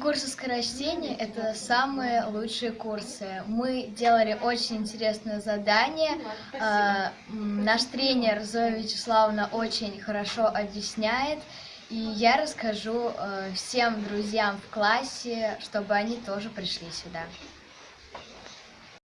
Курсы скорочтения – это самые лучшие курсы. Мы делали очень интересное задание. А, наш тренер Зоя Вячеславовна очень хорошо объясняет. И я расскажу э, всем друзьям в классе, чтобы они тоже пришли сюда.